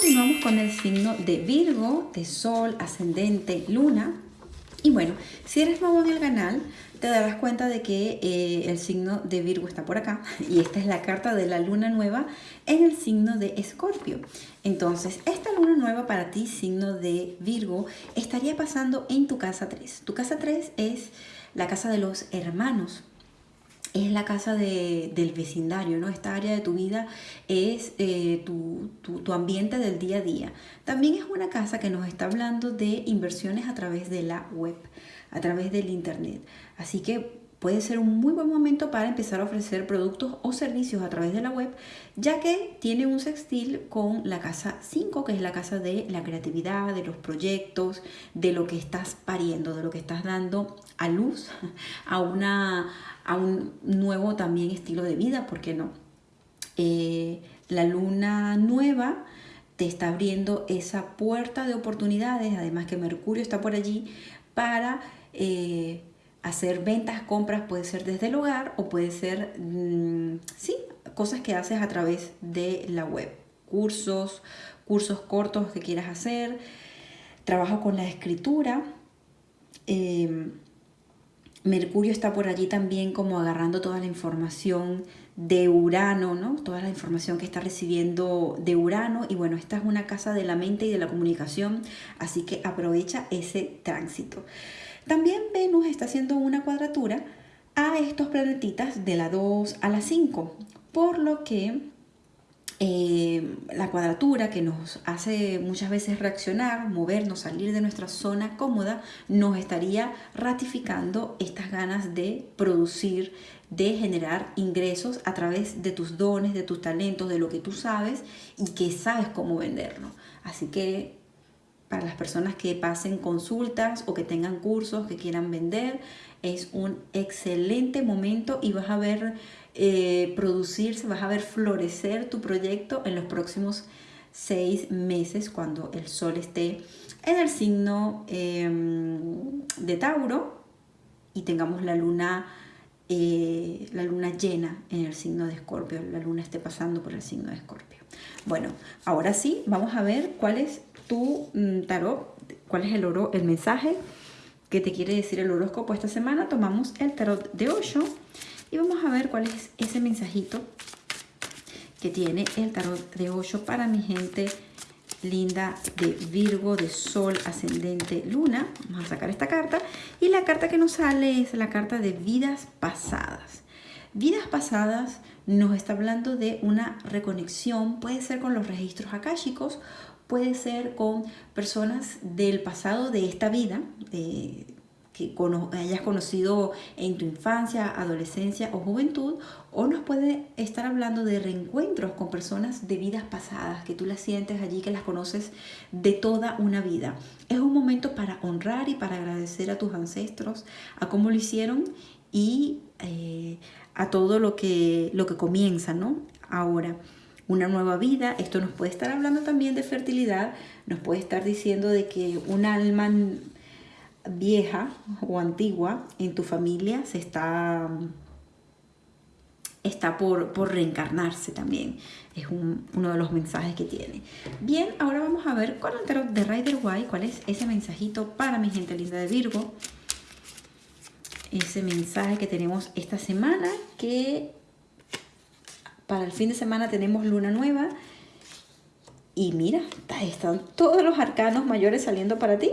Continuamos con el signo de Virgo, de Sol, Ascendente, Luna. Y bueno, si eres nuevo en el canal, te darás cuenta de que eh, el signo de Virgo está por acá. Y esta es la carta de la luna nueva en el signo de Escorpio. Entonces, esta luna nueva para ti, signo de Virgo, estaría pasando en tu casa 3. Tu casa 3 es la casa de los hermanos, es la casa del vecindario, ¿no? Esta área de tu vida es eh, tu, tu, ambiente del día a día. También es una casa que nos está hablando de inversiones a través de la web, a través del internet. Así que puede ser un muy buen momento para empezar a ofrecer productos o servicios a través de la web, ya que tiene un sextil con la casa 5, que es la casa de la creatividad, de los proyectos, de lo que estás pariendo, de lo que estás dando a luz a una a un nuevo también estilo de vida, ¿por qué no? Eh, la luna nueva te está abriendo esa puerta de oportunidades, además que Mercurio está por allí para eh, hacer ventas, compras, puede ser desde el hogar o puede ser, mm, sí, cosas que haces a través de la web, cursos, cursos cortos que quieras hacer, trabajo con la escritura, eh, Mercurio está por allí también como agarrando toda la información de Urano, ¿no? Toda la información que está recibiendo de Urano. Y bueno, esta es una casa de la mente y de la comunicación, así que aprovecha ese tránsito. También Venus está haciendo una cuadratura a estos planetitas de la 2 a la 5, por lo que eh, la cuadratura que nos hace muchas veces reaccionar, movernos, salir de nuestra zona cómoda, nos estaría ratificando estas ganas de producir, de generar ingresos a través de tus dones, de tus talentos, de lo que tú sabes y que sabes cómo venderlo. Así que para las personas que pasen consultas o que tengan cursos que quieran vender, es un excelente momento y vas a ver eh, producirse, vas a ver florecer tu proyecto en los próximos seis meses cuando el sol esté en el signo em, de Tauro y tengamos la luna, eh, la luna llena en el signo de Escorpio, la luna esté pasando por el signo de Escorpio. Bueno, ahora sí, vamos a ver cuál es tu mm, tarot, cuál es el, oro, el mensaje que te quiere decir el horóscopo esta semana. Tomamos el tarot de 8 y vamos a ver cuál es ese mensajito que tiene el tarot de 8 para mi gente linda de Virgo, de Sol, Ascendente, Luna. Vamos a sacar esta carta. Y la carta que nos sale es la carta de vidas pasadas. Vidas pasadas nos está hablando de una reconexión, puede ser con los registros akáshicos, puede ser con personas del pasado de esta vida, que hayas conocido en tu infancia, adolescencia o juventud, o nos puede estar hablando de reencuentros con personas de vidas pasadas, que tú las sientes allí, que las conoces de toda una vida. Es un momento para honrar y para agradecer a tus ancestros, a cómo lo hicieron y eh, a todo lo que, lo que comienza, ¿no? Ahora una nueva vida. Esto nos puede estar hablando también de fertilidad, nos puede estar diciendo de que un alma vieja o antigua en tu familia se está, está por, por reencarnarse también. Es uno de los mensajes que tiene. Bien, ahora vamos a ver con el tarot de Rider White cuál es ese mensajito para mi gente linda de Virgo. Ese mensaje que tenemos esta semana que para el fin de semana tenemos luna nueva y mira, están todos los arcanos mayores saliendo para ti.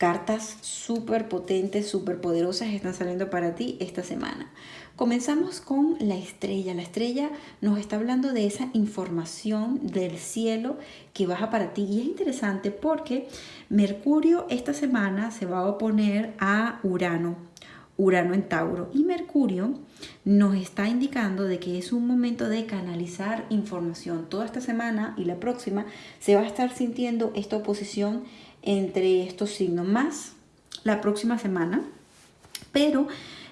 Cartas súper potentes, súper poderosas están saliendo para ti esta semana. Comenzamos con la estrella. La estrella nos está hablando de esa información del cielo que baja para ti. Y es interesante porque Mercurio esta semana se va a oponer a Urano. Urano en Tauro. Y Mercurio nos está indicando de que es un momento de canalizar información. Toda esta semana y la próxima se va a estar sintiendo esta oposición entre estos signos más la próxima semana, pero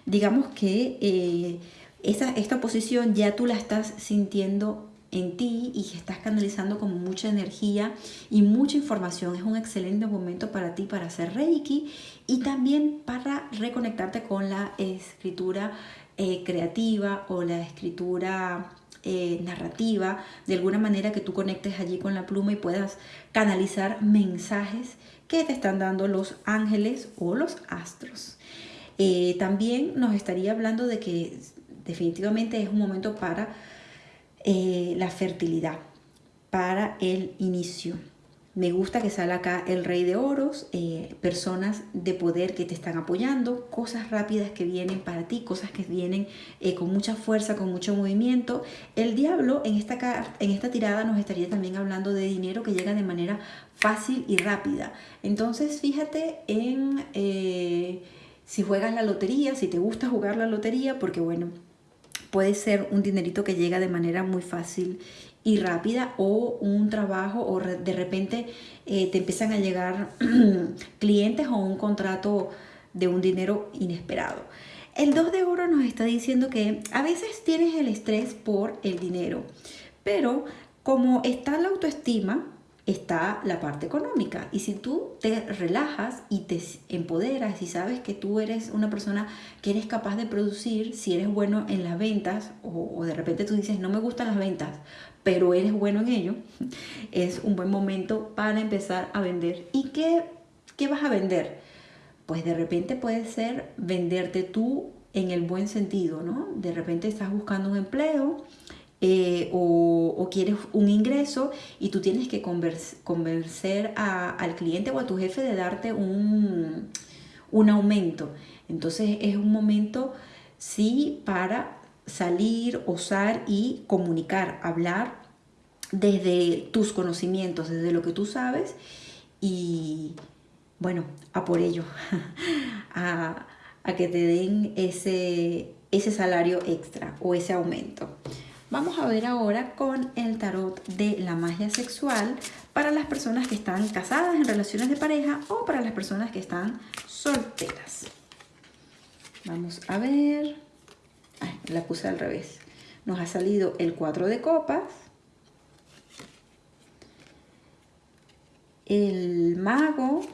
digamos que eh, esta, esta oposición ya tú la estás sintiendo en ti y estás canalizando como mucha energía y mucha información. Es un excelente momento para ti para hacer Reiki y también para reconectarte con la escritura eh, creativa o la escritura eh, narrativa, de alguna manera que tú conectes allí con la pluma y puedas canalizar mensajes que te están dando los ángeles o los astros. Eh, también nos estaría hablando de que definitivamente es un momento para eh, la fertilidad, para el inicio. Me gusta que sale acá el rey de oros, eh, personas de poder que te están apoyando, cosas rápidas que vienen para ti, cosas que vienen con mucha fuerza, con mucho movimiento. El diablo en esta, en esta tirada nos estaría también hablando de dinero que llega de manera fácil y rápida. Entonces fíjate en eh, si juegas la lotería, si te gusta jugar la lotería, porque bueno, puede ser un dinerito que llega de manera muy fácil y rápida o un trabajo o de repente eh, te empiezan a llegar clientes o un contrato de un dinero inesperado. El 2 de oro nos está diciendo que a veces tienes el estrés por el dinero, pero como está la autoestima, está la parte económica. Y si tú te relajas y te empoderas y sabes que tú eres una persona que eres capaz de producir, si eres bueno en las ventas o, de repente tú dices no me gustan las ventas, pero eres bueno en ello, es un buen momento para empezar a vender. ¿Y qué, qué vas a vender? Pues de repente puede ser venderte tú en el buen sentido, ¿no? De repente estás buscando un empleo eh, o, quieres un ingreso y tú tienes que convencer al cliente o a tu jefe de darte un, un aumento. Entonces es un momento, sí, para salir, osar y comunicar, hablar desde tus conocimientos, desde lo que tú sabes y bueno, a por ello, a, a que te den ese, ese salario extra o ese aumento. Vamos a ver ahora con el tarot de la magia sexual para las personas que están casadas en relaciones de pareja o para las personas que están solteras. Vamos a ver. La puse al revés. Nos ha salido el 4 de copas. El mago.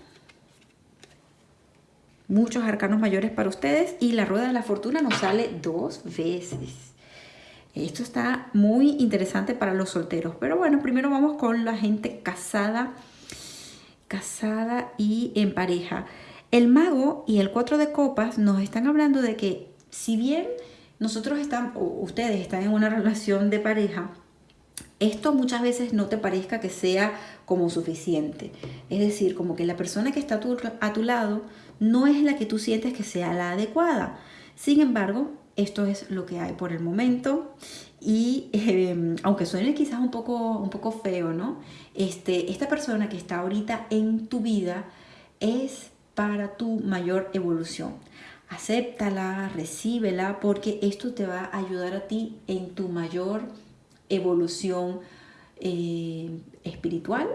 Muchos arcanos mayores para ustedes. Y la rueda de la fortuna nos sale dos veces. Esto está muy interesante para los solteros. Pero bueno, primero vamos con la gente casada, casada y en pareja. El mago y el cuatro de copas nos están hablando de que si bien nosotros están, o ustedes están en una relación de pareja, esto muchas veces no te parezca que sea como suficiente. Es decir, como que la persona que está a tu lado no es la que tú sientes que sea la adecuada. Sin embargo, esto es lo que hay por el momento y em, aunque suene quizás un poco, un poco feo, ¿no? Este, esta persona que está ahorita en tu vida es para tu mayor evolución. Acéptala, recíbela, porque esto te va a ayudar a ti en tu mayor evolución eh, espiritual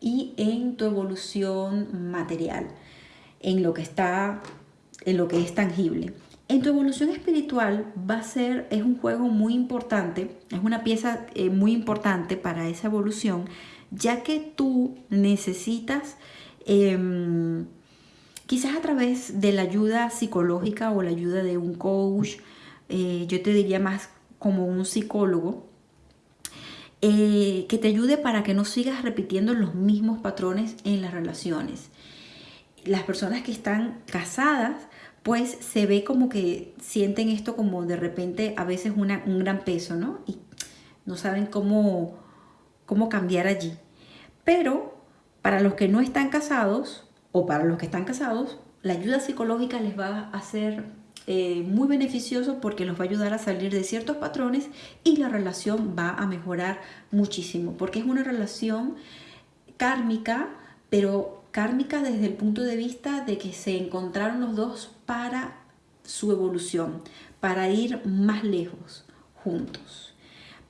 y en tu evolución material, en lo que está, en lo que es tangible. En tu evolución espiritual va a ser, es un juego muy importante, es una pieza eh, muy importante para esa evolución, ya que tú necesitas, em, quizás a través de la ayuda psicológica o la ayuda de un coach, eh, yo te diría más como un psicólogo, eh, que te ayude para que no sigas repitiendo los mismos patrones en las relaciones. Las personas que están casadas, pues se ve como que sienten esto como de repente a veces un gran peso, ¿no? Y no saben cómo, cómo cambiar allí. Pero para los que no están casados o para los que están casados, la ayuda psicológica les va a ser eh, muy beneficioso porque los va a ayudar a salir de ciertos patrones y la relación va a mejorar muchísimo porque es una relación kármica, pero kármica desde el punto de vista de que se encontraron los dos para su evolución, para ir más lejos juntos.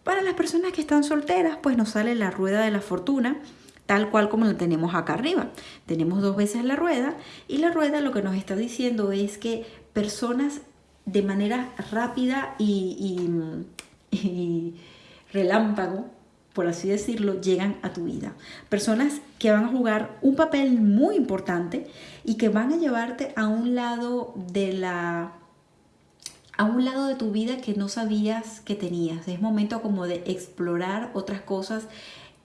Para las personas que están solteras, pues nos sale la rueda de la fortuna, tal cual como la tenemos acá arriba. Tenemos dos veces la rueda y la rueda lo que nos está diciendo es que personas de manera rápida y relámpago por así decirlo, llegan a tu vida. Personas que van a jugar un papel muy importante y que van a llevarte a un lado de la a un lado de tu vida que no sabías que tenías. Es momento como de explorar otras cosas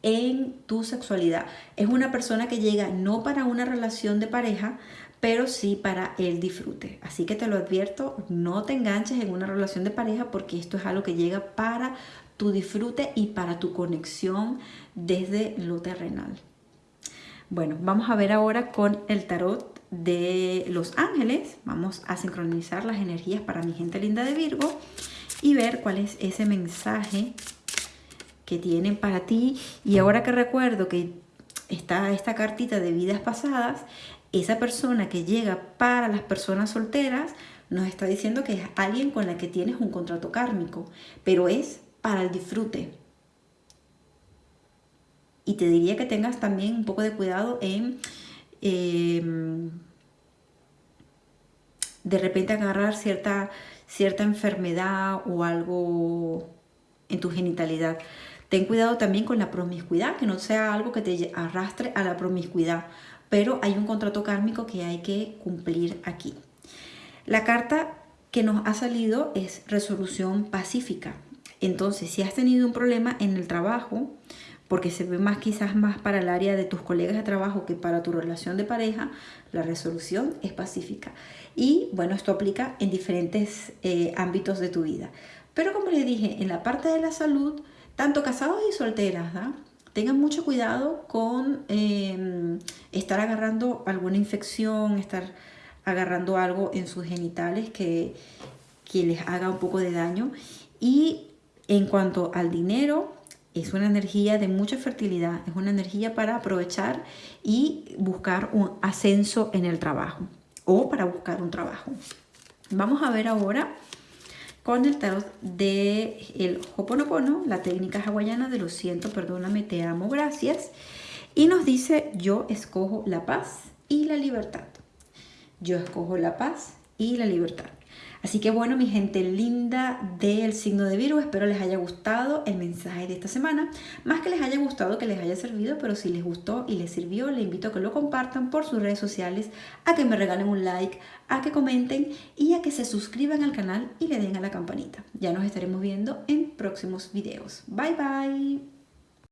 en tu sexualidad. Es una persona que llega no para una relación de pareja, pero sí para el disfrute. Así que te lo advierto, no te enganches en una relación de pareja porque esto es algo que llega para tu disfrute y para tu conexión desde lo terrenal. Bueno, vamos a ver ahora con el tarot de los ángeles. Vamos a sincronizar las energías para mi gente linda de Virgo y ver cuál es ese mensaje que tienen para ti. Y ahora que recuerdo que está esta cartita de vidas pasadas, esa persona que llega para las personas solteras nos está diciendo que es alguien con la que tienes un contrato kármico, pero es para el disfrute. Y te diría que tengas también un poco de cuidado en em, de repente agarrar cierta, cierta enfermedad o algo en tu genitalidad. Ten cuidado también con la promiscuidad, que no sea algo que te arrastre a la promiscuidad, pero hay un contrato kármico que hay que cumplir aquí. La carta que nos ha salido es resolución pacífica. Entonces, si has tenido un problema en el trabajo, porque se ve más quizás más para el área de tus colegas de trabajo que para tu relación de pareja, la resolución es pacífica. Y bueno, esto aplica en diferentes eh, ámbitos de tu vida. Pero como les dije, en la parte de la salud, tanto casados y solteras, tengan mucho cuidado con em, estar agarrando alguna infección, estar agarrando algo en sus genitales que, que les haga un poco de daño. Y en cuanto al dinero, es una energía de mucha fertilidad, es una energía para aprovechar y buscar un ascenso en el trabajo o para buscar un trabajo. Vamos a ver ahora con el tarot de el Hoponopono, la técnica hawaiana de lo siento, perdóname, te amo, gracias. Y nos dice, yo escojo la paz y la libertad. Yo escojo la paz y la libertad. Así que bueno, mi gente linda del signo de Virgo, espero les haya gustado el mensaje de esta semana. Más que les haya gustado, que les haya servido, pero si les gustó y les sirvió, les invito a que lo compartan por sus redes sociales, a que me regalen un like, a que comenten y a que se suscriban al canal y le den a la campanita. Ya nos estaremos viendo en próximos videos. Bye bye.